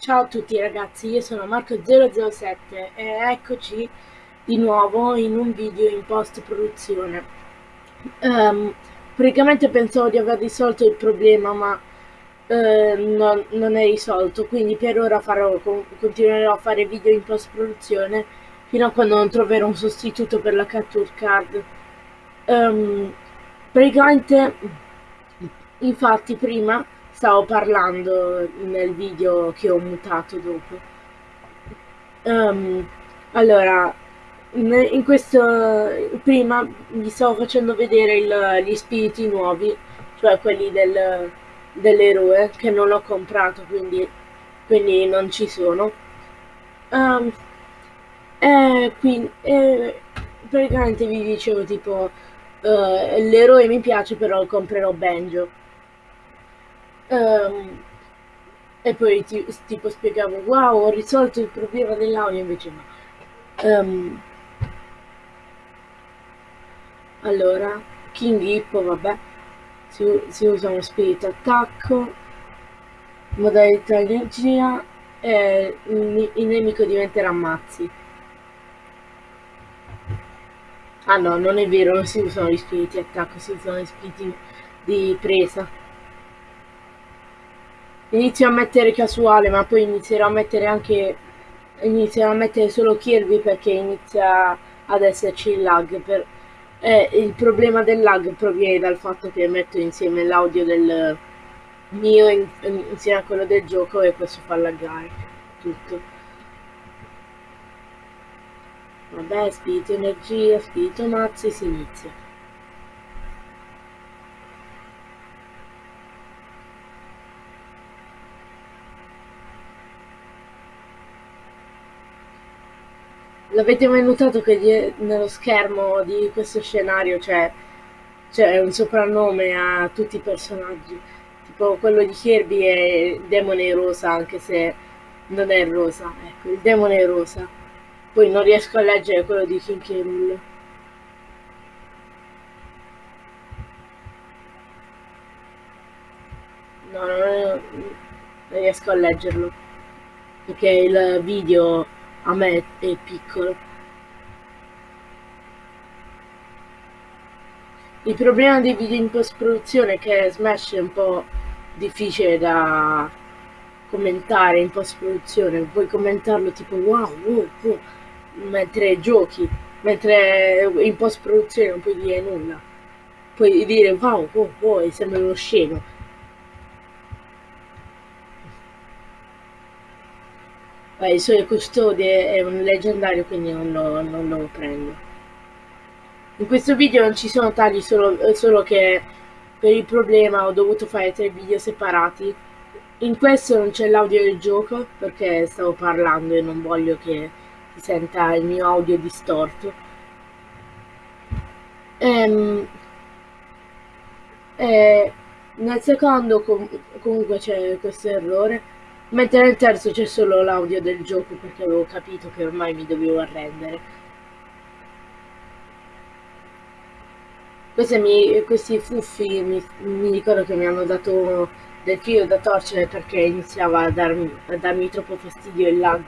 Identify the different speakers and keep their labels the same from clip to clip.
Speaker 1: Ciao a tutti ragazzi, io sono Marco007 e eccoci di nuovo in un video in post produzione. Um, praticamente pensavo di aver risolto il problema ma uh, non, non, è risolto, quindi per ora farò, continuerò a fare video in post produzione fino a quando non troverò un sostituto per la capture card. Um, praticamente, infatti prima stavo parlando nel video che ho mutato dopo. Um, allora, in questo prima vi stavo facendo vedere il, gli spiriti nuovi, cioè quelli del, dell'eroe che non ho comprato, quindi, quindi non ci sono. Um, e quindi e praticamente vi dicevo tipo uh, l'eroe mi piace però comprerò Benjo Um, e poi ti, tipo spiegavo, wow, ho risolto il problema dell'audio, invece no. Um, allora, King Hippo, vabbè, si, si usa uno spirito attacco, modalità energia e il, il nemico diventerà mazzi. Ah no, non è vero, non si usano gli spiriti attacco, si usano gli spiriti di presa. Inizio a mettere casuale, ma poi inizierò a mettere anche... Inizierò a mettere solo Kirby perché inizia ad esserci il lag. Per... Eh, il problema del lag proviene dal fatto che metto insieme l'audio del mio in, insieme a quello del gioco e questo fa laggare tutto. Vabbè, spirito energia, spirito mazzi, si inizia. L'avete mai notato che nello schermo di questo scenario c'è, c'è un soprannome a tutti i personaggi? Tipo quello di Kirby è Demone Rosa, anche se non è rosa. Ecco, il Demone Rosa. Poi non riesco a leggere quello di King K. No, non riesco a leggerlo. Perché il video a me è piccolo. Il problema dei video in post produzione è che Smash è un po' difficile da commentare in post produzione, puoi commentarlo tipo wow, wow, wow mentre giochi, mentre in post produzione non puoi dire nulla, puoi dire wow, wow, wow e sembra uno scemo Beh, il suo custode è un leggendario, quindi non lo, non lo prendo. In questo video non ci sono tagli, solo, solo che per il problema ho dovuto fare tre video separati. In questo non c'è l'audio del gioco, perché stavo parlando e non voglio che si senta il mio audio distorto. Ehm, e nel secondo com comunque c'è questo errore Mentre nel terzo c'è solo l'audio del gioco perché avevo capito che ormai mi dovevo arrendere. Mi, questi fuffi mi, mi, ricordo che mi hanno dato del filo da torcere perché iniziava a darmi, a darmi troppo fastidio il lag.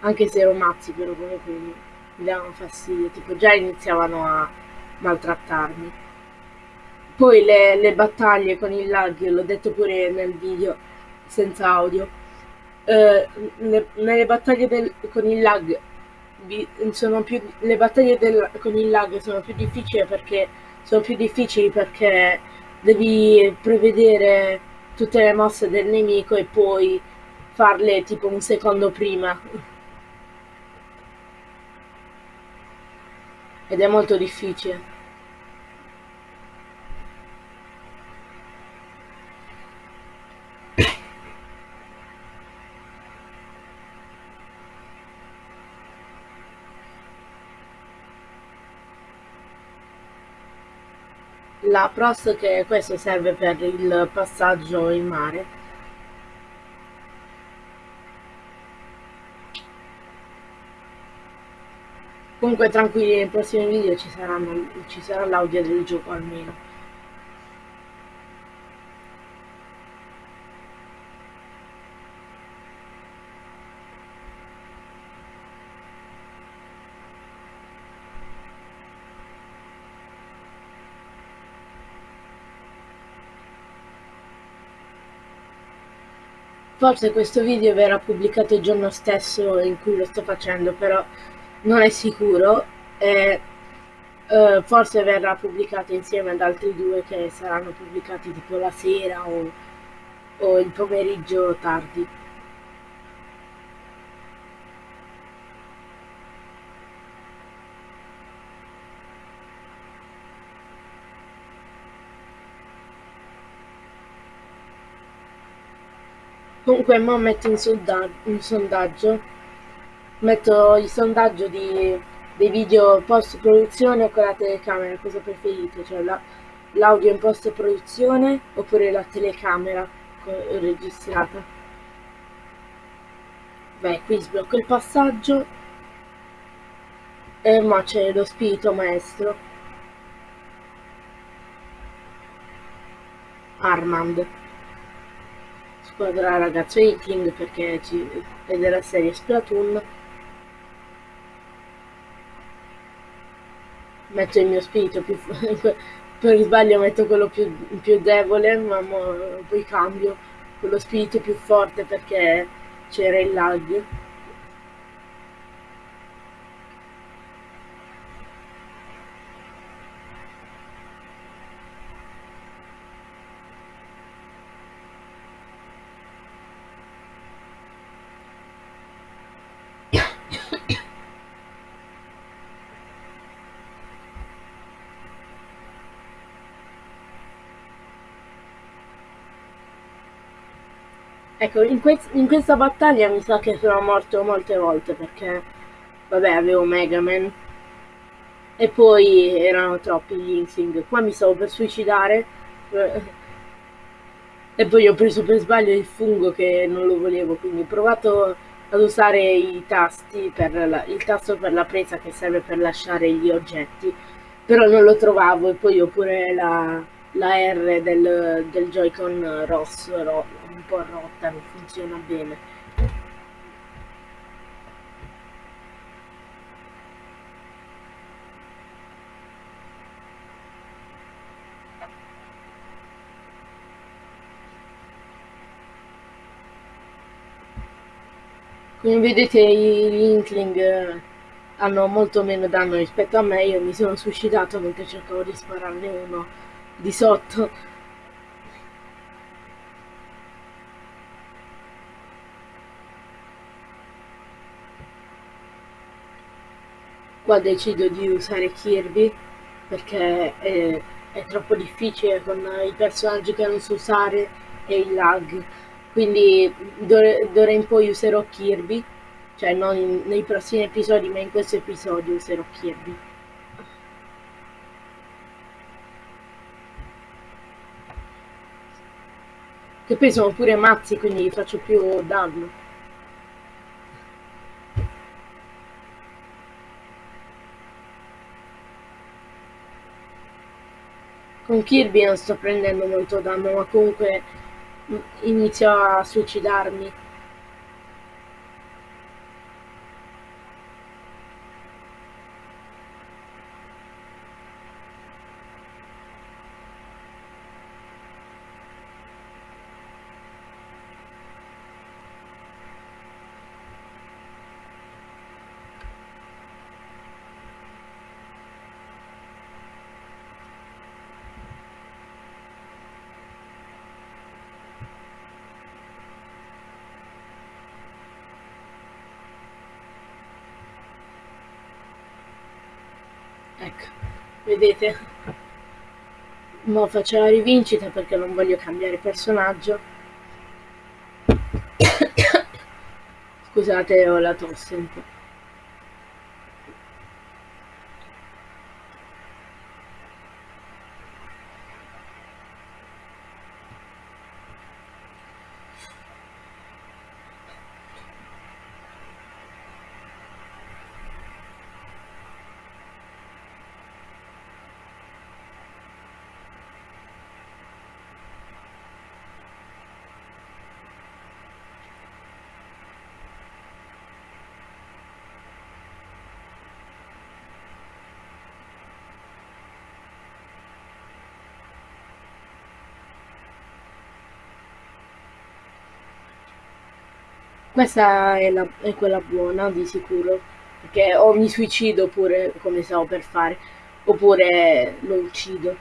Speaker 1: Anche se ero mazzi però comunque mi, mi davano fastidio, tipo già iniziavano a maltrattarmi. Poi le, le battaglie con il lag, l'ho detto pure nel video senza audio, eh, le, nelle battaglie del, con il lag più, le battaglie del, con il lag sono più difficili perché sono più difficili perché devi prevedere tutte le mosse del nemico e poi farle tipo un secondo prima ed è molto difficile. La pros che questo serve per il passaggio in mare Comunque tranquilli, nei prossimi video ci, saranno, ci sarà l'audio del gioco almeno. Forse questo video verrà pubblicato il giorno stesso in cui lo sto facendo, però non è sicuro. E, uh, forse verrà pubblicato insieme ad altri due che saranno pubblicati tipo la sera o, o il pomeriggio tardi. Comunque mo metto in, sondaggio, in sondaggio metto il sondaggio di, dei video post produzione con la telecamera, cosa preferite? Cioè la, l'audio in post produzione oppure la telecamera registrata? Beh, qui sblocco il passaggio e ma c'è lo spirito maestro. Armand squadra ragazzo Iking perché è della serie Splatoon metto il mio spirito più per sbaglio metto quello più, più debole ma poi cambio quello spirito più forte perché c'era il lag Ecco, in, quest in, questa battaglia mi sa che sono morto molte volte perché, vabbè, avevo Mega Man. E poi erano troppi gli Insing. Qua mi stavo per suicidare. E poi ho preso per sbaglio il fungo che non lo volevo, quindi ho provato ad usare i tasti per la, il tasto per la presa che serve per lasciare gli oggetti, però non lo trovavo. E poi ho pure la, la R del, del Joy-Con rosso, ro, po' rotta, non funziona bene. Come vedete gli Inkling eh, hanno molto meno danno rispetto a me, io mi sono suicidato mentre cercavo di spararne uno di sotto. Qua decido di usare Kirby perché è, è troppo difficile con i personaggi che non so usare e il lag. Quindi d'ora in poi userò Kirby cioè non in, nei prossimi episodi ma in questo episodio userò Kirby. Che poi sono pure mazzi quindi faccio più danno con Kirby non sto prendendo molto danno ma comunque inizio a suicidarmi ecco. Vedete? Mo faccio la rivincita perché non voglio cambiare personaggio. Scusate ho la tosse un po' questa è, la, è quella buona di sicuro, perché o mi suicido oppure come stavo per fare, oppure lo uccido.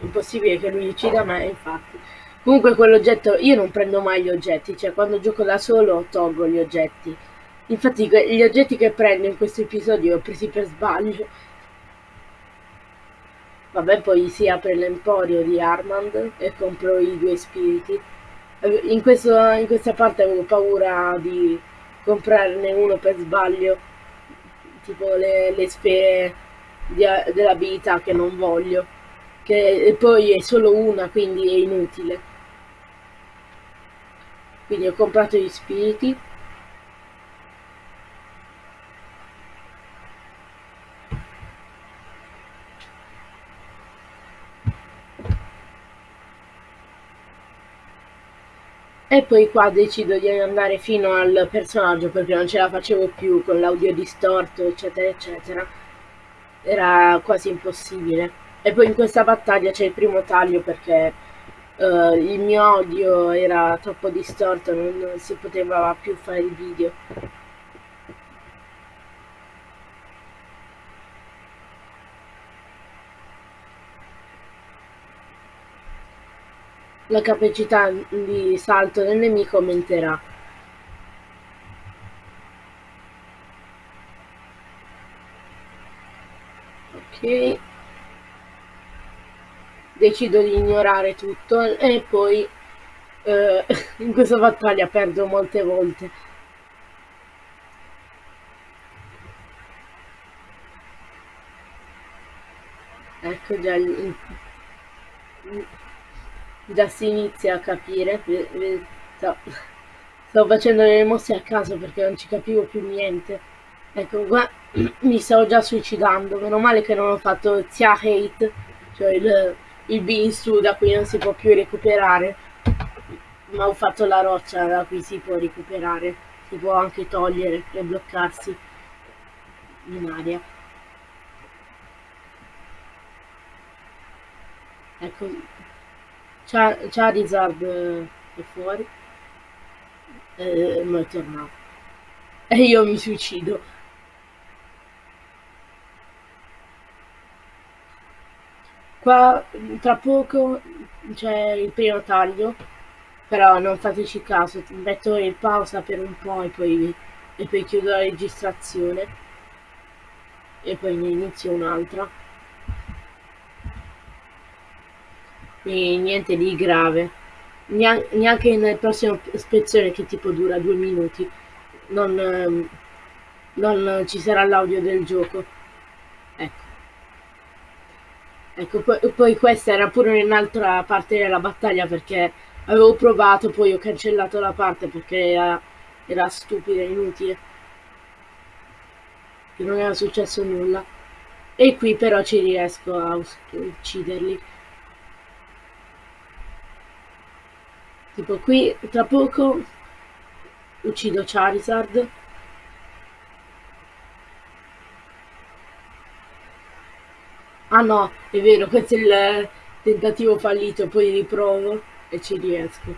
Speaker 1: Impossibile che lui uccida me, infatti. Comunque quell'oggetto, io non prendo mai gli oggetti, cioè quando gioco da solo tolgo gli oggetti. Infatti gli oggetti che prendo in questo episodio li ho presi per sbaglio. Vabbè, poi si apre l'emporio di Armand e compro i due spiriti. In, questo, in questa parte avevo paura di comprarne uno per sbaglio, tipo le, le sfere dell'abilità che non voglio, che poi è solo una, quindi è inutile. Quindi ho comprato gli spiriti E poi qua decido di andare fino al personaggio perché non ce la facevo più con l'audio distorto, eccetera, eccetera. Era quasi impossibile. E poi in questa battaglia c'è il primo taglio perché uh, il mio audio era troppo distorto, non, non si poteva più fare il video. La capacità di salto del nemico aumenterà. Ok. Decido di ignorare tutto e poi eh, in questa battaglia perdo molte volte. Ecco già il, già si inizia a capire sto, stavo facendo le mosse a caso perché non ci capivo più niente. Ecco qua mi stavo già suicidando meno male che non ho fatto Zia Hate cioè il, il Binsu da cui non si può più recuperare ma ho fatto la roccia da cui si può recuperare si può anche togliere e bloccarsi in aria. Ecco Charizard è fuori. E ma è tornato. E io mi suicido. Qua tra poco c'è il primo taglio, però non fateci caso, metto in pausa per un po' e poi, e poi chiudo la registrazione e poi ne inizio un'altra. Quindi niente di grave. Neanche nel prossimo ispezione che tipo dura due minuti non, ehm, non ci sarà l'audio del gioco. Ecco. Ecco, poi, poi questa era pure un'altra parte della battaglia perché avevo provato, poi ho cancellato la parte perché era, era stupida, inutile. Che non era successo nulla. E qui però ci riesco a ucciderli. Tipo qui tra poco uccido Charizard. Ah no, è vero, questo è il tentativo fallito, poi riprovo e ci riesco.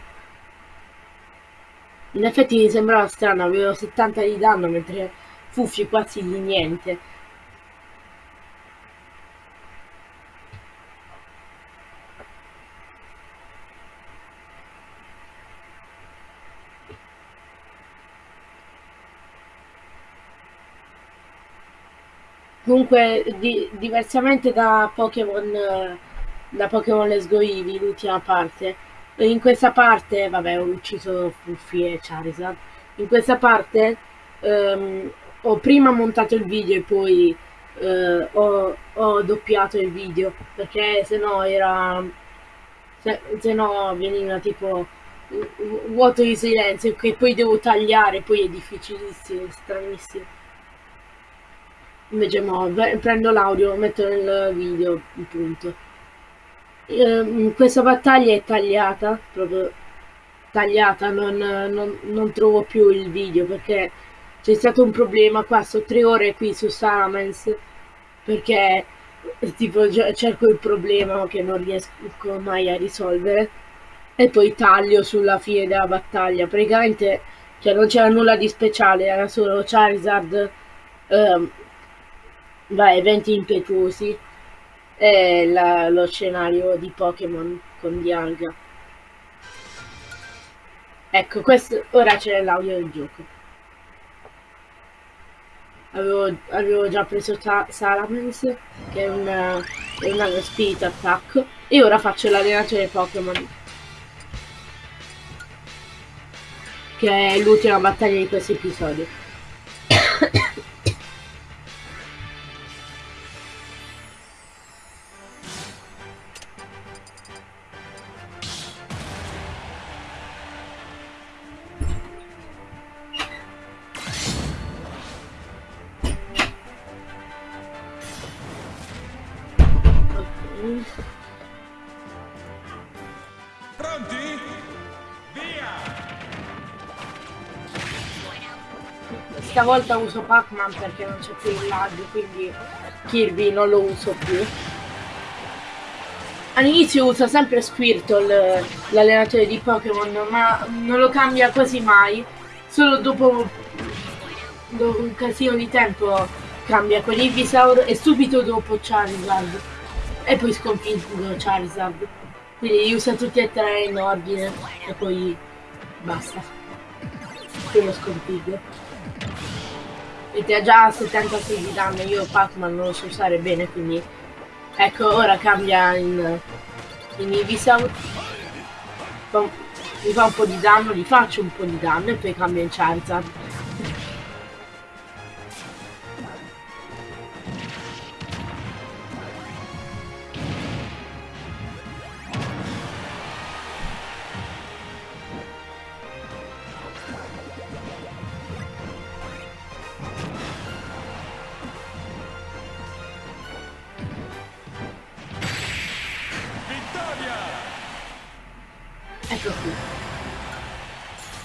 Speaker 1: In effetti mi sembrava strano, avevo 70 di danno mentre Fuffi quasi di niente. Comunque, di, diversamente da Pokémon da Pokémon Let's Go Eevee, l'ultima parte, in questa parte, vabbè, ho ucciso Fuffi e Charizard. In questa parte um, ho prima montato il video e poi uh, ho, ho, doppiato il video perché se no era se, se no veniva tipo vuoto di silenzio che poi devo tagliare poi è difficilissimo stranissimo invece mo, prendo l'audio metto nel video punto eh, questa battaglia è tagliata proprio tagliata non, non, non, trovo più il video perché c'è stato un problema qua sto tre ore qui su Salamence perché tipo cerco il problema che non riesco mai a risolvere e poi taglio sulla fine della battaglia. Praticamente cioè, non c'era nulla di speciale, era solo Charizard, ehm, vai, eventi impetuosi e la, lo scenario di Pokémon con Dialga. Ecco, questo ora c'è l'audio del gioco. Avevo, avevo già preso Salamence, che è una, è una Spirit Attack, e ora faccio l'allenatore Pokémon. Che è l'ultima battaglia di questo episodio.
Speaker 2: Pronti? Via!
Speaker 1: Stavolta uso Pac-Man perché non c'è più il lag, quindi Kirby non lo uso più. All'inizio usa sempre Squirtle, l'allenatore di Pokémon, ma non lo cambia quasi mai. Solo dopo, dopo un casino di tempo cambia con Ivysaur e subito dopo Charizard. E poi sconfiggo Charizard. Quindi li usa tutti e tre in ordine e poi basta. Poi lo sconfiggo. Vedete ha già 76 di danno, io Pac-Man non lo so usare bene, quindi ecco ora cambia in, in Ivysaur. Mi fa un po' di danno, gli faccio un po' di danno e poi cambia in Charizard. Ecco qui.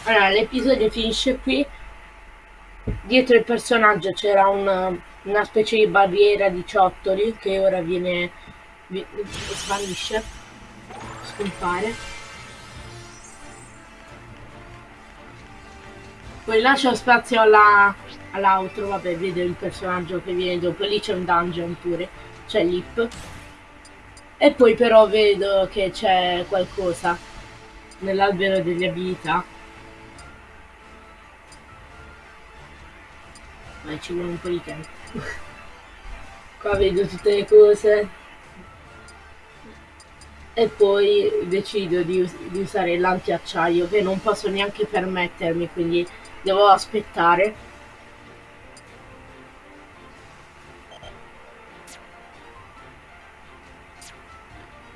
Speaker 1: Allora, l'episodio finisce qui. Dietro il personaggio c'era una, una specie di barriera di ciottoli che ora viene... vi- svanisce. Scompare. Poi lascio spazio alla, all'altro, vabbè, vedo il personaggio che viene dopo. Lì c'è un dungeon pure. C'è Lip. E poi però vedo che c'è qualcosa nell'albero delle abilità. Ma ci vuole un po' di tempo. Qua vedo tutte le cose. E poi decido di, us- di usare l'antiacciaio che non posso neanche permettermi, quindi devo aspettare.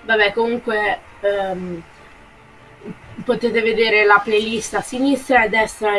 Speaker 1: Vabbè, comunque ehm, potete vedere la playlist a sinistra e a destra